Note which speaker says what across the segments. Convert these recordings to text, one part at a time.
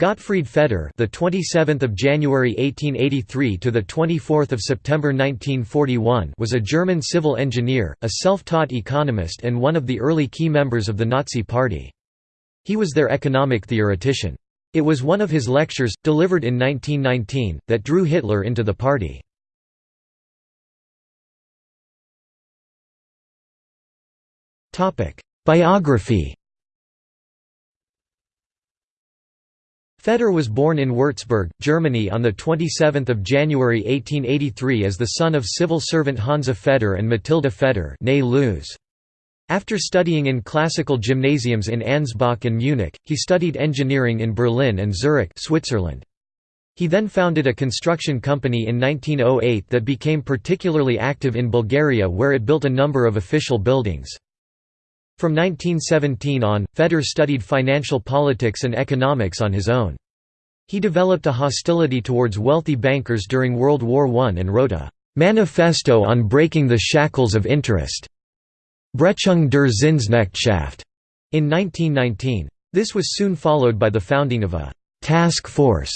Speaker 1: Gottfried Feder, the 27th of January 1883 to the 24th of September 1941, was a German civil engineer, a self-taught economist and one of the early key members of the Nazi Party. He was their economic theoretician. It was one of his lectures, delivered in 1919, that drew Hitler into the party. Topic: Biography Feder was born in Würzburg, Germany on 27 January 1883 as the son of civil servant Hansa Feder and Matilda Feder After studying in classical gymnasiums in Ansbach and Munich, he studied engineering in Berlin and Zurich Switzerland. He then founded a construction company in 1908 that became particularly active in Bulgaria where it built a number of official buildings. From 1917 on, Feder studied financial politics and economics on his own. He developed a hostility towards wealthy bankers during World War I and wrote a «Manifesto on breaking the shackles of interest» Brechung der Zinsknechtschaft in 1919. This was soon followed by the founding of a «task force»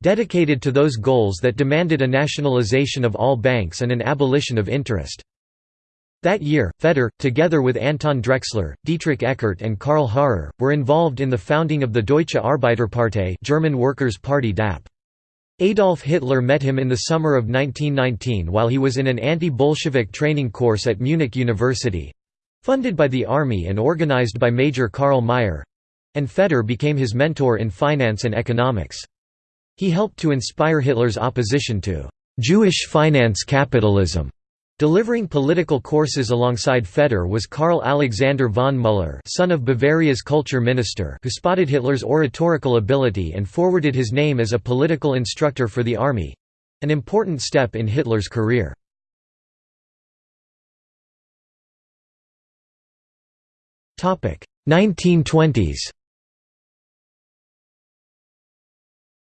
Speaker 1: dedicated to those goals that demanded a nationalization of all banks and an abolition of interest. That year, Feder, together with Anton Drexler, Dietrich Eckart and Karl Harrer, were involved in the founding of the Deutsche Arbeiterpartei German Workers' Party DAP. Adolf Hitler met him in the summer of 1919 while he was in an anti-Bolshevik training course at Munich University—funded by the army and organized by Major Karl Mayr—and Feder became his mentor in finance and economics. He helped to inspire Hitler's opposition to «Jewish finance capitalism» Delivering political courses alongside Feder was Karl Alexander von Müller son of Bavaria's culture minister who spotted Hitler's oratorical ability and forwarded his name as a political instructor for the army—an important step in Hitler's career. Topic 1920s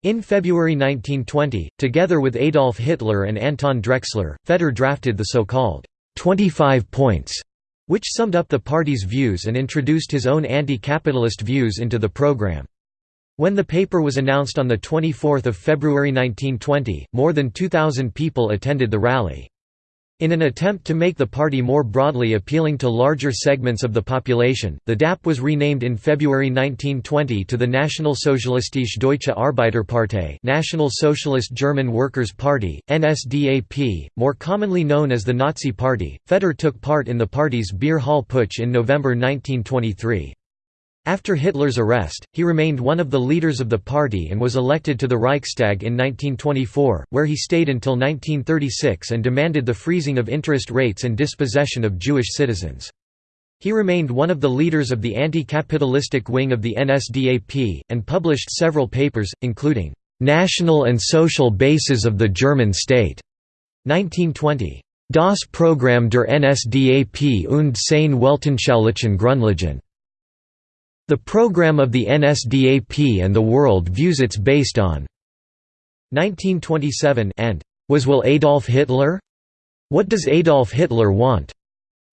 Speaker 1: In February 1920, together with Adolf Hitler and Anton Drexler, Feder drafted the so-called 25 points, which summed up the party's views and introduced his own anti-capitalist views into the program. When the paper was announced on 24 February 1920, more than 2,000 people attended the rally. In an attempt to make the party more broadly appealing to larger segments of the population, the DAP was renamed in February 1920 to the National Nationalsozialistische Deutsche Arbeiterpartei National Socialist German Workers' Party, NSDAP, more commonly known as the Nazi Party. Feder took part in the party's Beer Hall Putsch in November 1923. After Hitler's arrest, he remained one of the leaders of the party and was elected to the Reichstag in 1924, where he stayed until 1936 and demanded the freezing of interest rates and dispossession of Jewish citizens. He remained one of the leaders of the anti-capitalistic wing of the NSDAP, and published several papers, including, "'National and Social Bases of the German State' 1920. Das Programm der NSDAP und seine Weltanschaulichen Grundlagen the program of the NSDAP and the world views it's based on 1927 and Was will Adolf Hitler? What does Adolf Hitler want?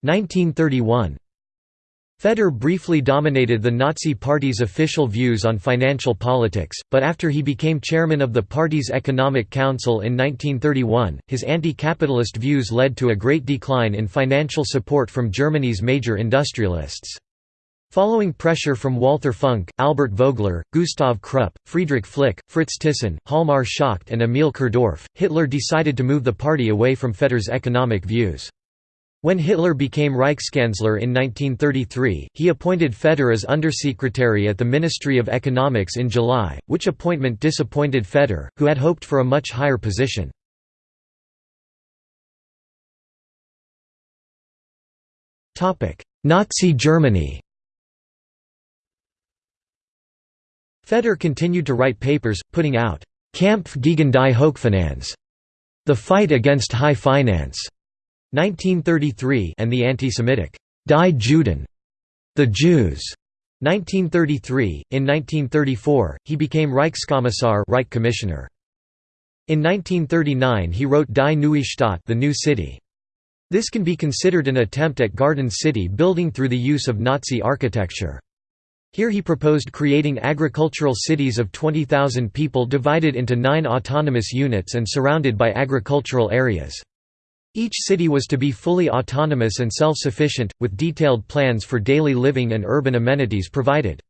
Speaker 1: 1931. Feder briefly dominated the Nazi Party's official views on financial politics, but after he became chairman of the party's Economic Council in 1931, his anti-capitalist views led to a great decline in financial support from Germany's major industrialists. Following pressure from Walther Funk, Albert Vogler, Gustav Krupp, Friedrich Flick, Fritz Thyssen, Hjalmar Schacht and Emil Kirdorf, Hitler decided to move the party away from Feder's economic views. When Hitler became Reichskanzler in 1933, he appointed Feder as Undersecretary at the Ministry of Economics in July, which appointment disappointed Feder, who had hoped for a much higher position. Nazi Germany Feder continued to write papers, putting out Kampf gegen die Hochfinanz, The Fight Against High Finance, 1933, and the anti-Semitic Die Juden, The Jews, 1933. In 1934, he became Reichskommissar, Reich Commissioner. In 1939, he wrote Die Neue Stadt, The New City. This can be considered an attempt at Garden City building through the use of Nazi architecture. Here he proposed creating agricultural cities of 20,000 people divided into nine autonomous units and surrounded by agricultural areas. Each city was to be fully autonomous and self-sufficient, with detailed plans for daily living and urban amenities provided.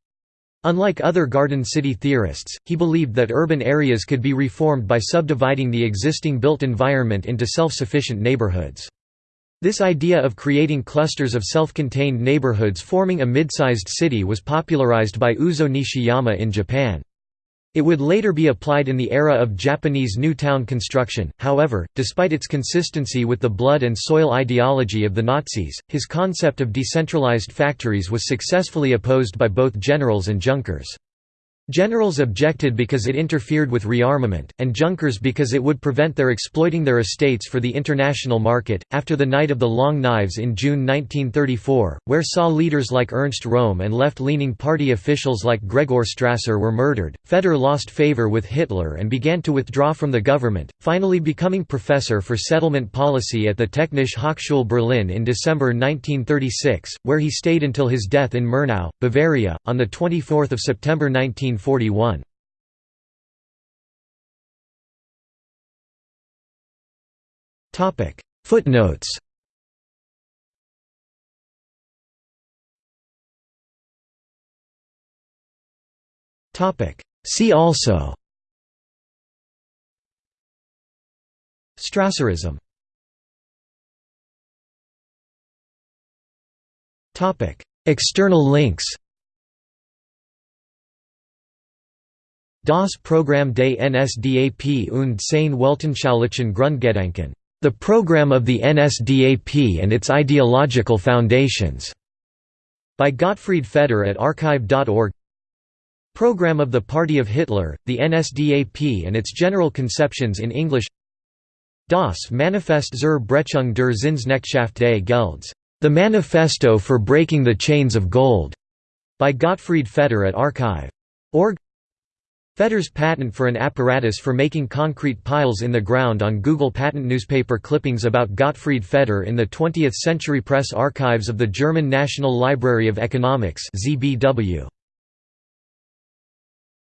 Speaker 1: Unlike other Garden City theorists, he believed that urban areas could be reformed by subdividing the existing built environment into self-sufficient neighborhoods. This idea of creating clusters of self-contained neighborhoods forming a mid-sized city was popularized by Uzo Nishiyama in Japan. It would later be applied in the era of Japanese new town construction, however, despite its consistency with the blood and soil ideology of the Nazis, his concept of decentralized factories was successfully opposed by both generals and Junkers. Generals objected because it interfered with rearmament, and Junkers because it would prevent their exploiting their estates for the international market. After the Night of the Long Knives in June 1934, where saw leaders like Ernst Röhm and left leaning party officials like Gregor Strasser were murdered, Feder lost favor with Hitler and began to withdraw from the government, finally becoming professor for settlement policy at the Technische Hochschule Berlin in December 1936, where he stayed until his death in Murnau, Bavaria, on 24 September 19. 1941. Topic. Footnotes. Topic. See also. Strasserism. External links Das Programm des NSDAP und seine Weltanschaulichen Grundgedanken. The Program of the NSDAP and its Ideological Foundations. By Gottfried Feder at archive.org. Program of the Party of Hitler, the NSDAP and its general conceptions in English. Das Manifest zur Brechung der Zinsknechtschaft des Gelds. The Manifesto for Breaking the Chains of Gold. By Gottfried Feder at archive.org. Feder's patent for an apparatus for making concrete piles in the ground on Google Patent newspaper clippings about Gottfried Feder in the 20th Century Press archives of the German National Library of Economics ZBW.